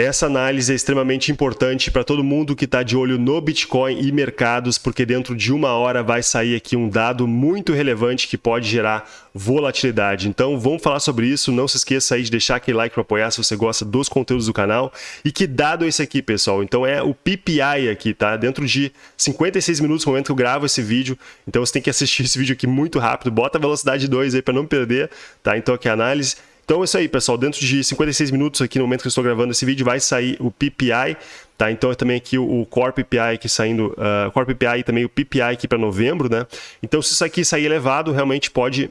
Essa análise é extremamente importante para todo mundo que está de olho no Bitcoin e mercados, porque dentro de uma hora vai sair aqui um dado muito relevante que pode gerar volatilidade. Então vamos falar sobre isso. Não se esqueça aí de deixar aquele like para apoiar se você gosta dos conteúdos do canal. E que dado é esse aqui, pessoal? Então é o PPI aqui, tá? Dentro de 56 minutos no momento que eu gravo esse vídeo. Então você tem que assistir esse vídeo aqui muito rápido. Bota a velocidade 2 aí para não perder, tá? Então aqui a análise. Então é isso aí, pessoal. Dentro de 56 minutos aqui no momento que eu estou gravando esse vídeo vai sair o PPI, tá? Então é também aqui o Core PPI aqui saindo, uh, Core PPI e também o PPI aqui para novembro, né? Então se isso aqui sair elevado, realmente pode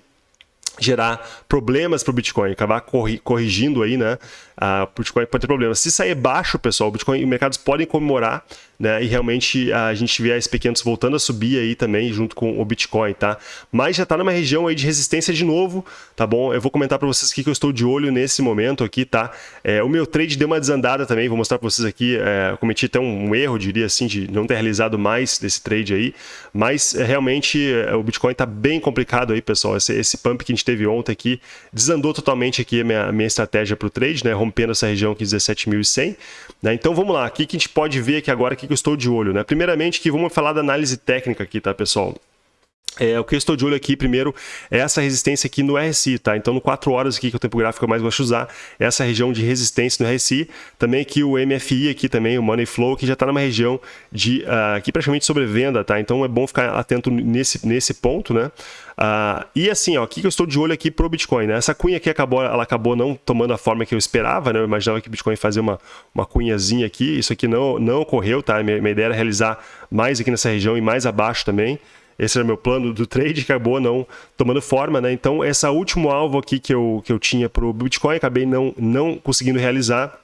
gerar problemas para o Bitcoin, acabar corrigindo aí, né? Uh, o Bitcoin pode ter problemas. Se sair baixo, pessoal, o Bitcoin e mercados podem comemorar né? E realmente a gente vê a SP500 voltando a subir aí também junto com o Bitcoin, tá? Mas já está numa região aí de resistência de novo, tá bom? Eu vou comentar para vocês aqui que eu estou de olho nesse momento aqui, tá? É, o meu trade deu uma desandada também, vou mostrar para vocês aqui, é, cometi até um, erro, diria assim, de não ter realizado mais desse trade aí, mas é, realmente é, o Bitcoin está bem complicado aí, pessoal. Esse, esse pump que a gente teve ontem aqui desandou totalmente aqui a minha, minha estratégia para o trade, né? Rompendo essa região aqui 17.100, né? Então vamos lá, aqui que a gente pode ver aqui agora que que eu estou de olho, né? Primeiramente, que vamos falar da análise técnica aqui, tá, pessoal? É, o que eu estou de olho aqui, primeiro, é essa resistência aqui no RSI, tá? Então, no 4 horas aqui, que é o tempo gráfico eu mais gosto de usar, essa região de resistência no RSI. Também aqui o MFI aqui também, o Money Flow, que já está numa região de, uh, aqui praticamente sobrevenda, tá? Então, é bom ficar atento nesse, nesse ponto, né? Uh, e assim, ó, aqui que eu estou de olho aqui pro Bitcoin, né? Essa cunha aqui acabou, ela acabou não tomando a forma que eu esperava, né? Eu imaginava que o Bitcoin fazia uma, uma cunhazinha aqui, isso aqui não, não ocorreu, tá? Minha, minha ideia era realizar mais aqui nessa região e mais abaixo também. Esse era meu plano do trade, acabou não tomando forma, né? Então, esse último alvo aqui que eu, que eu tinha para o Bitcoin, acabei não, não conseguindo realizar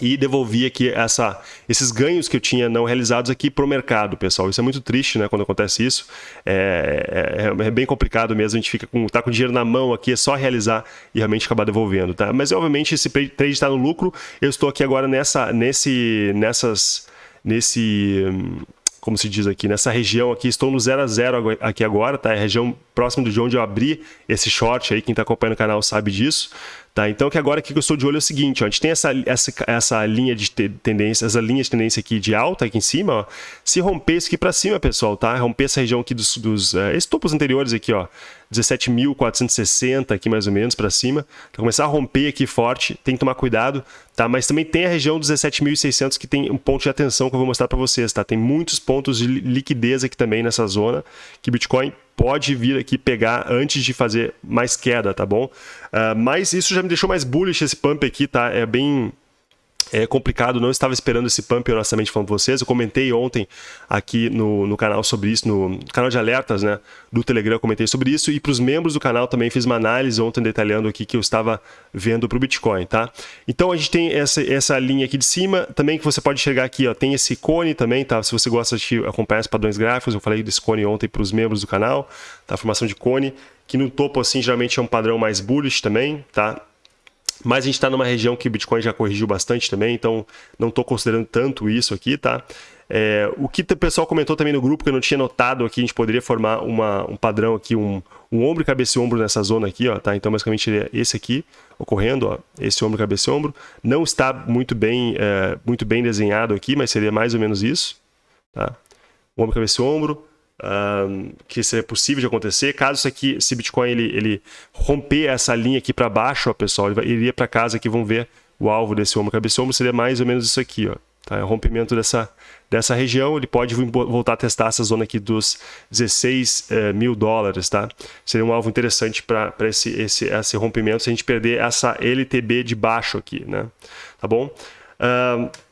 e devolvi aqui essa, esses ganhos que eu tinha não realizados aqui para o mercado, pessoal. Isso é muito triste, né, quando acontece isso. É, é, é, bem complicado mesmo, a gente fica com, tá com dinheiro na mão aqui, é só realizar e realmente acabar devolvendo, tá? Mas, obviamente, esse trade está no lucro. Eu estou aqui agora nessa, nesse, nessas, nesse... Hum, como se diz aqui, nessa região aqui, estou no 0 a 0 aqui agora, tá? É a região próxima de onde eu abri esse short aí, quem está acompanhando o canal sabe disso. Tá? Então, que agora aqui que eu estou de olho é o seguinte, ó, a gente tem essa, essa, essa linha de tendência, essa linha de tendência aqui de alta aqui em cima, ó, se romper isso aqui para cima, pessoal, tá? Romper essa região aqui dos, dos esses topos anteriores aqui, ó, 17.460 aqui mais ou menos para cima, então, começar a romper aqui forte, tem que tomar cuidado, tá? Mas também tem a região dos 17.600 que tem um ponto de atenção que eu vou mostrar para vocês, tá? Tem muitos pontos de liquidez aqui também nessa zona que Bitcoin pode vir aqui pegar antes de fazer mais queda, tá bom? Uh, mas isso já me deixou mais bullish esse pump aqui, tá? É bem é complicado, não estava esperando esse pump, honestamente, falando para vocês. Eu comentei ontem aqui no, no canal sobre isso, no canal de alertas né, do Telegram, comentei sobre isso. E para os membros do canal também fiz uma análise ontem detalhando aqui que eu estava vendo para o Bitcoin, tá? Então a gente tem essa, essa linha aqui de cima, também que você pode chegar aqui, ó, tem esse cone também, tá? Se você gosta de acompanhar os padrões gráficos, eu falei desse cone ontem para os membros do canal, tá? A formação de cone, que no topo, assim, geralmente é um padrão mais bullish também, tá? Mas a gente está numa região que o Bitcoin já corrigiu bastante também, então não estou considerando tanto isso aqui, tá? É, o que o pessoal comentou também no grupo, que eu não tinha notado aqui, a gente poderia formar uma, um padrão aqui, um, um ombro, cabeça e ombro nessa zona aqui, ó, tá? Então, basicamente, é esse aqui ocorrendo, ó, esse ombro, cabeça e ombro. Não está muito bem, é, muito bem desenhado aqui, mas seria mais ou menos isso, tá? Ombro, cabeça e ombro um, que seria possível de acontecer. Caso isso aqui, esse Bitcoin ele, ele romper essa linha aqui para baixo, ó, pessoal, ele iria para casa aqui, vão ver o alvo desse ombro cabeça seria mais ou menos isso aqui, ó. Tá? É o rompimento dessa, dessa região, ele pode voltar a testar essa zona aqui dos 16 eh, mil dólares, tá? Seria um alvo interessante para esse, esse, esse rompimento se a gente perder essa LTB de baixo aqui, né? Tá bom?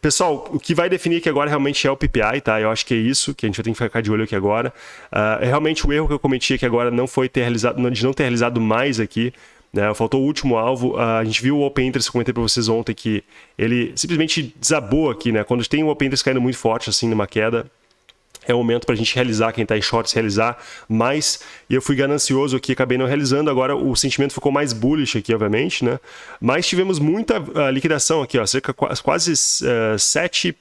Pessoal, o que vai definir que agora realmente é o PPI, tá? Eu acho que é isso que a gente vai ter que ficar de olho aqui agora. Uh, realmente o erro que eu cometi aqui agora não foi ter realizado, de não ter realizado mais aqui. Né? Faltou o último alvo. Uh, a gente viu o Open Interest, eu comentei para vocês ontem que ele simplesmente desabou aqui, né? Quando tem o Open Interest caindo muito forte, assim, numa queda, é o momento para a gente realizar, quem está em shorts realizar mais. E eu fui ganancioso aqui, acabei não realizando. Agora o sentimento ficou mais bullish aqui, obviamente, né? Mas tivemos muita uh, liquidação aqui, ó, cerca quase uh, 7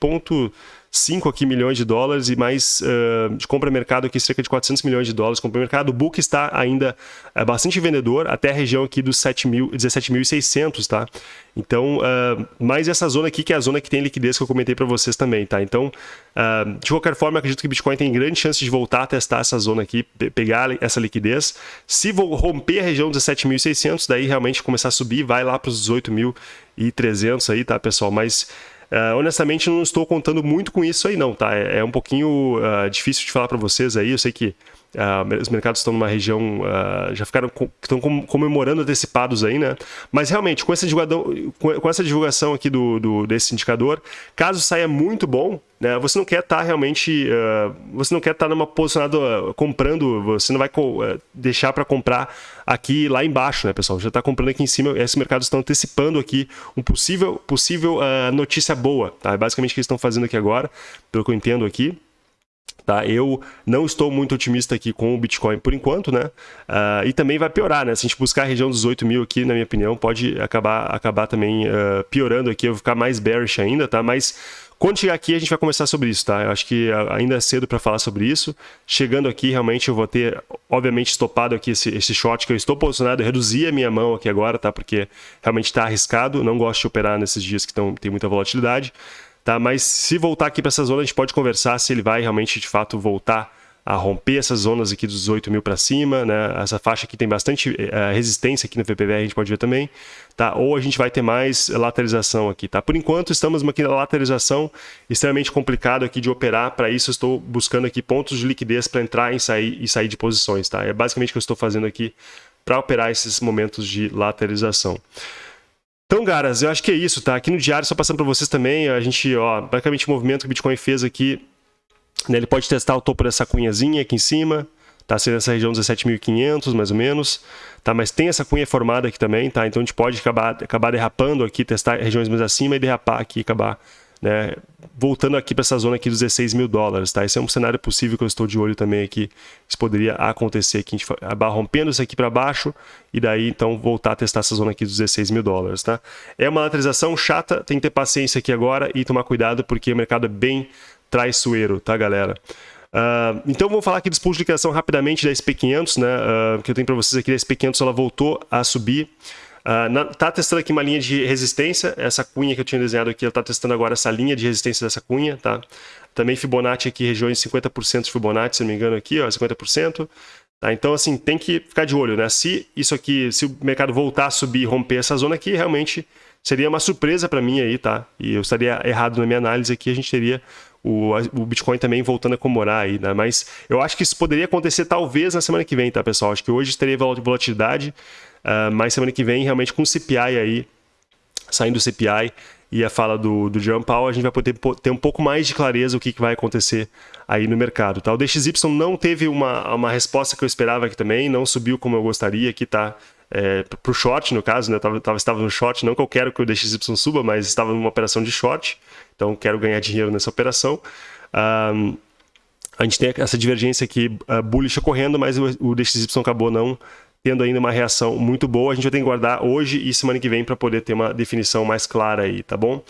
5 aqui milhões de dólares e mais uh, de compra mercado aqui cerca de 400 milhões de dólares compra mercado. O book está ainda uh, bastante vendedor até a região aqui dos 17.600, tá? Então, uh, mais essa zona aqui que é a zona que tem liquidez que eu comentei para vocês também, tá? Então, uh, de qualquer forma, acredito que o Bitcoin tem grande chance de voltar a testar essa zona aqui, pegar essa liquidez. Se vou romper a região dos 17.600, daí realmente começar a subir, vai lá para os 18.300 aí, tá, pessoal? Mas Uh, honestamente, não estou contando muito com isso aí, não, tá? É, é um pouquinho uh, difícil de falar para vocês aí. Eu sei que uh, os mercados estão numa região, já ficaram estão comemorando antecipados aí, né? Mas realmente, com essa divulgação, com essa divulgação aqui do, do desse indicador, caso saia muito bom, né? Você não quer estar tá realmente, uh, você não quer estar tá numa posicionada uh, comprando, você não vai uh, deixar para comprar aqui lá embaixo, né, pessoal? Já está comprando aqui em cima. Esses mercados estão antecipando aqui um possível, possível notícia boa, tá? É basicamente o que eles estão fazendo aqui agora, pelo que eu entendo aqui. Tá? Eu não estou muito otimista aqui com o Bitcoin por enquanto, né? Uh, e também vai piorar, né? Se a gente buscar a região dos 8 mil aqui, na minha opinião, pode acabar, acabar também uh, piorando aqui, eu vou ficar mais bearish ainda, tá? Mas quando chegar aqui, a gente vai conversar sobre isso, tá? Eu acho que ainda é cedo para falar sobre isso. Chegando aqui, realmente, eu vou ter, obviamente, estopado aqui esse, esse short que eu estou posicionado. Eu reduzi a minha mão aqui agora, tá? Porque realmente está arriscado. Não gosto de operar nesses dias que tão, tem muita volatilidade, tá? Mas se voltar aqui para essa zona, a gente pode conversar se ele vai realmente, de fato, voltar a romper essas zonas aqui dos 18 mil para cima, né? Essa faixa aqui tem bastante uh, resistência aqui no VPVR, a gente pode ver também, tá? Ou a gente vai ter mais lateralização aqui, tá? Por enquanto estamos aqui na lateralização, extremamente complicado aqui de operar, para isso estou buscando aqui pontos de liquidez para entrar e sair, e sair de posições, tá? É basicamente o que eu estou fazendo aqui para operar esses momentos de lateralização. Então, caras, eu acho que é isso, tá? Aqui no diário, só passando para vocês também, a gente, ó, basicamente o movimento que o Bitcoin fez aqui né, ele pode testar o topo dessa cunhazinha aqui em cima, tá? Seria essa região 17.500, mais ou menos, tá? Mas tem essa cunha formada aqui também, tá? Então a gente pode acabar, acabar derrapando aqui, testar regiões mais acima e derrapar aqui, acabar né, voltando aqui para essa zona aqui dos 16 mil dólares, tá? Esse é um cenário possível que eu estou de olho também aqui. Isso poderia acontecer aqui, a gente acabar rompendo isso aqui para baixo e daí então voltar a testar essa zona aqui dos 16 mil dólares, tá? É uma lateralização chata, tem que ter paciência aqui agora e tomar cuidado porque o mercado é bem traiçoeiro, tá, galera? Uh, então vamos falar aqui dos pools de liquidação rapidamente da SP500, né? Uh, que eu tenho para vocês aqui, a SP500 ela voltou a subir. Uh, na, tá testando aqui uma linha de resistência, essa cunha que eu tinha desenhado aqui, ela tá testando agora essa linha de resistência dessa cunha, tá? Também Fibonacci aqui, regiões 50% de Fibonacci, se não me engano aqui, ó, 50%. Tá? Então, assim, tem que ficar de olho, né? Se isso aqui, se o mercado voltar a subir e romper essa zona aqui, realmente seria uma surpresa para mim aí, tá? E eu estaria errado na minha análise aqui, a gente teria o, o Bitcoin também voltando a comemorar aí, né? Mas eu acho que isso poderia acontecer talvez na semana que vem, tá, pessoal? Acho que hoje teria volatilidade, uh, mas semana que vem, realmente com o CPI aí, saindo do CPI e a fala do, do Jerome Powell, a gente vai poder ter um pouco mais de clareza o que, que vai acontecer aí no mercado. Tá? O DXY não teve uma, uma resposta que eu esperava aqui também, não subiu como eu gostaria, aqui tá é, para o short, no caso, né? Eu tava, tava, estava no short, não que eu quero que o DXY suba, mas estava numa operação de short, então quero ganhar dinheiro nessa operação. Um, a gente tem essa divergência aqui uh, bullish ocorrendo, mas o, o DXY acabou não tendo ainda uma reação muito boa. A gente vai ter que guardar hoje e semana que vem para poder ter uma definição mais clara aí, tá bom?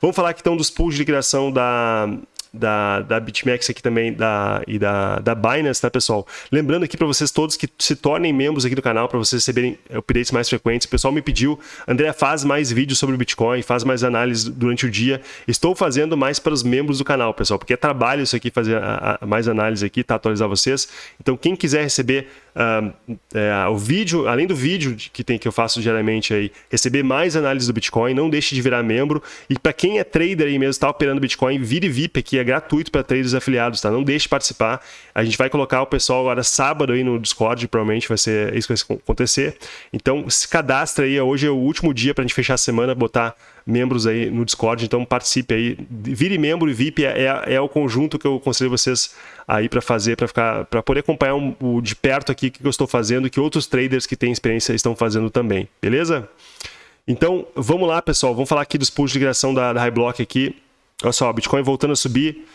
Vamos falar aqui então dos pools de liquidação da, da, da BitMEX aqui também da, e da, da Binance, tá, pessoal? Lembrando aqui para vocês todos que se tornem membros aqui do canal para vocês receberem updates mais frequentes. O pessoal me pediu, André, faz mais vídeos sobre o Bitcoin, faz mais análises durante o dia. Estou fazendo mais para os membros do canal, pessoal, porque é trabalho isso aqui, fazer a, a, mais análise aqui, tá? Atualizar vocês. Então, quem quiser receber uh, é, o vídeo, além do vídeo que tem que eu faço diariamente aí, receber mais análise do Bitcoin, não deixe de virar membro. E para quem é trader aí mesmo, está operando Bitcoin, vire VIP aqui, é gratuito para traders afiliados, tá? Não deixe de participar. A gente vai colocar o pessoal agora sábado aí no Discord, provavelmente vai ser isso que vai acontecer. Então se cadastra aí, hoje é o último dia para a gente fechar a semana, botar membros aí no Discord, então participe aí, vire membro e VIP é, é, é o conjunto que eu conselho vocês aí para fazer, para ficar, para poder acompanhar um, o de perto aqui o que eu estou fazendo, que outros traders que têm experiência estão fazendo também, beleza? Então vamos lá, pessoal, vamos falar aqui dos pools de migração da, da Highblock aqui. Olha só, Bitcoin voltando a subir,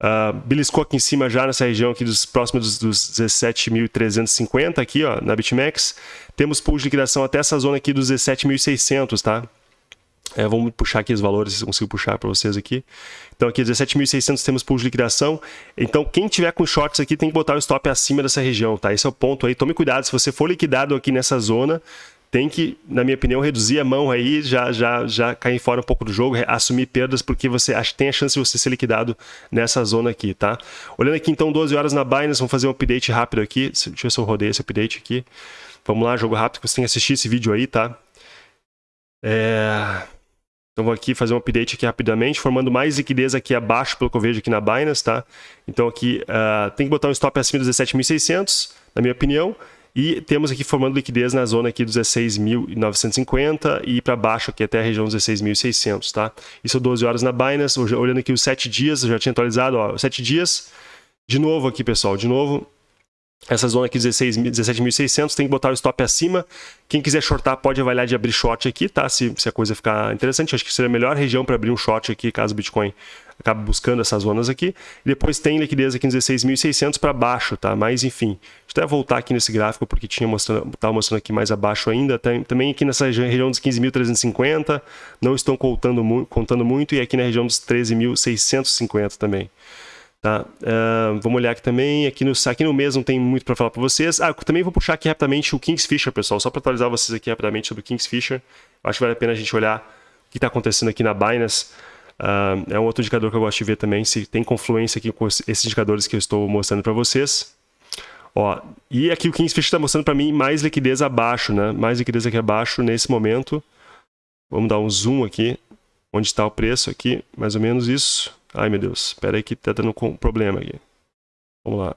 uh, beliscou aqui em cima já nessa região aqui dos próximos dos, dos 17.350 aqui, ó, na BitMEX. Temos pools de liquidação até essa zona aqui dos 17.600, tá? É, vamos puxar aqui os valores, se consigo puxar para vocês aqui. Então aqui 17.600 temos pool de liquidação. Então quem tiver com shorts aqui tem que botar o stop acima dessa região, tá? Esse é o ponto aí. Tome cuidado, se você for liquidado aqui nessa zona, tem que, na minha opinião, reduzir a mão aí, já, já, já cair fora um pouco do jogo, assumir perdas, porque você tem a chance de você ser liquidado nessa zona aqui, tá? Olhando aqui então 12 horas na Binance, vamos fazer um update rápido aqui. Deixa eu ver se eu rodei esse update aqui. Vamos lá, jogo rápido, você tem que assistir esse vídeo aí, tá? É... Então vou aqui fazer um update aqui rapidamente, formando mais liquidez aqui abaixo, pelo que eu vejo aqui na Binance, tá? Então aqui uh, tem que botar um stop acima dos 17.600, na minha opinião, e temos aqui formando liquidez na zona aqui dos 16.950 e para baixo aqui até a região dos 16.600, tá? Isso 12 horas na Binance, olhando aqui os 7 dias, eu já tinha atualizado, ó, 7 dias, de novo aqui pessoal, de novo, essa zona aqui 17.600 tem que botar o stop acima. Quem quiser shortar pode avaliar de abrir short aqui, tá? Se, se a coisa ficar interessante, acho que seria a melhor região para abrir um short aqui, caso o Bitcoin acabe buscando essas zonas aqui. E depois tem liquidez aqui em 16.600 para baixo, tá? Mas enfim, deixa eu até voltar aqui nesse gráfico porque tinha mostrando, estava mostrando aqui mais abaixo ainda. Tem, também aqui nessa região dos 15.350 não estão contando, contando muito e aqui na região dos 13.650 também. Tá? Uh, vamos olhar aqui também, aqui no, aqui no mês não tem muito para falar para vocês. Ah, também vou puxar aqui rapidamente o Kingsfisher, pessoal, só para atualizar vocês aqui rapidamente sobre o Kingsfisher. Eu acho que vale a pena a gente olhar o que está acontecendo aqui na Binance. Uh, é um outro indicador que eu gosto de ver também, se tem confluência aqui com esses indicadores que eu estou mostrando para vocês. Ó, e aqui o Kingsfisher está mostrando para mim mais liquidez abaixo, né? Mais liquidez aqui abaixo nesse momento. Vamos dar um zoom aqui, onde está o preço aqui, mais ou menos isso. Ai, meu Deus. Espera aí que tá dando um problema aqui. Vamos lá.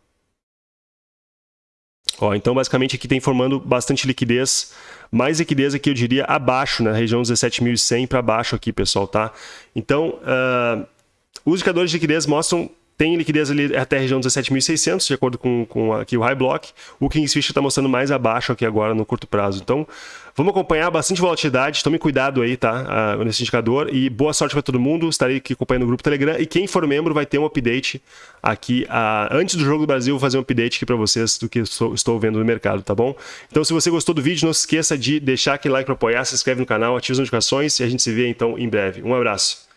Ó, então, basicamente, aqui tem formando bastante liquidez. Mais liquidez aqui, eu diria, abaixo, na né? região 17.100 para baixo aqui, pessoal, tá? Então, uh, os indicadores de liquidez mostram tem liquidez ali até a região 17.600, de acordo com, com aqui o High Block. O Kingsfish está mostrando mais abaixo aqui agora no curto prazo. Então, vamos acompanhar bastante volatilidade. Tome cuidado aí, tá? Uh, nesse indicador. E boa sorte para todo mundo. Estarei aqui acompanhando o grupo Telegram. E quem for membro vai ter um update aqui. Uh, antes do Jogo do Brasil, vou fazer um update aqui para vocês do que estou, estou vendo no mercado, tá bom? Então, se você gostou do vídeo, não se esqueça de deixar aquele like para apoiar, se inscreve no canal, ativa as notificações e a gente se vê então em breve. Um abraço.